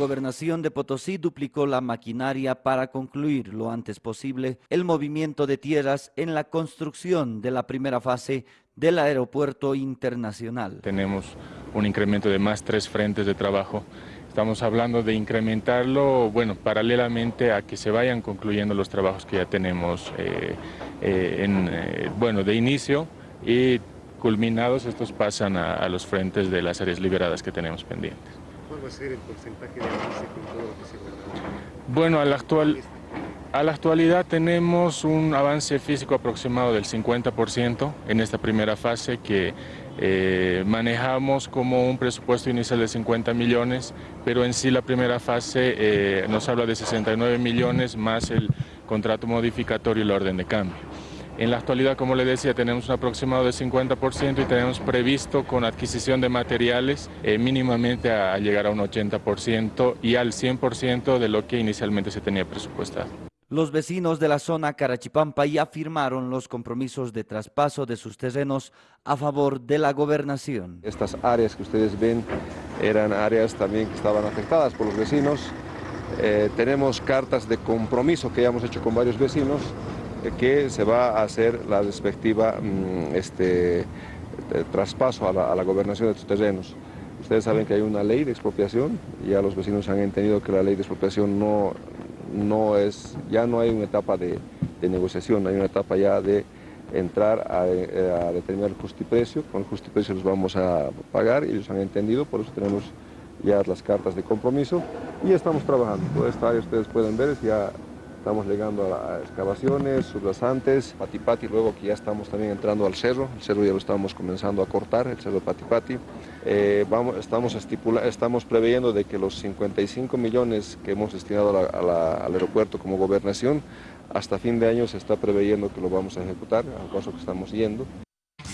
La gobernación de Potosí duplicó la maquinaria para concluir lo antes posible el movimiento de tierras en la construcción de la primera fase del aeropuerto internacional. Tenemos un incremento de más tres frentes de trabajo. Estamos hablando de incrementarlo, bueno, paralelamente a que se vayan concluyendo los trabajos que ya tenemos eh, eh, eh, bueno, de inicio y culminados estos pasan a los frentes de las áreas liberadas que tenemos pendientes. ¿Cuál va a ser el porcentaje de avance con todo lo que se logra? Bueno, a la, actual, a la actualidad tenemos un avance físico aproximado del 50% en esta primera fase que eh, manejamos como un presupuesto inicial de 50 millones, pero en sí la primera fase eh, nos habla de 69 millones más el contrato modificatorio y la orden de cambio. En la actualidad, como le decía, tenemos un aproximado de 50% y tenemos previsto con adquisición de materiales eh, mínimamente a, a llegar a un 80% y al 100% de lo que inicialmente se tenía presupuestado. Los vecinos de la zona Carachipampa ya firmaron los compromisos de traspaso de sus terrenos a favor de la gobernación. Estas áreas que ustedes ven eran áreas también que estaban afectadas por los vecinos. Eh, tenemos cartas de compromiso que ya hemos hecho con varios vecinos que se va a hacer la respectiva mm, este, traspaso a la, gobernación de estos terrenos. Ustedes saben que hay una ley de expropiación, ya los vecinos han entendido que la ley de expropiación no, no es, ya no hay una etapa de, negociación, hay una etapa ya de entrar a, a determinar el justiprecio, con el justiprecio los vamos a pagar y ellos han entendido, por eso tenemos ya las cartas de compromiso y estamos trabajando. Toda esta área ustedes pueden ver, ya Estamos llegando a excavaciones, sublasantes, patipati, luego que ya estamos también entrando al cerro, el cerro ya lo estamos comenzando a cortar, el cerro patipati. Eh, vamos, estamos, estipula, estamos preveyendo de que los 55 millones que hemos destinado al aeropuerto como gobernación, hasta fin de año se está preveyendo que lo vamos a ejecutar, al paso que estamos yendo.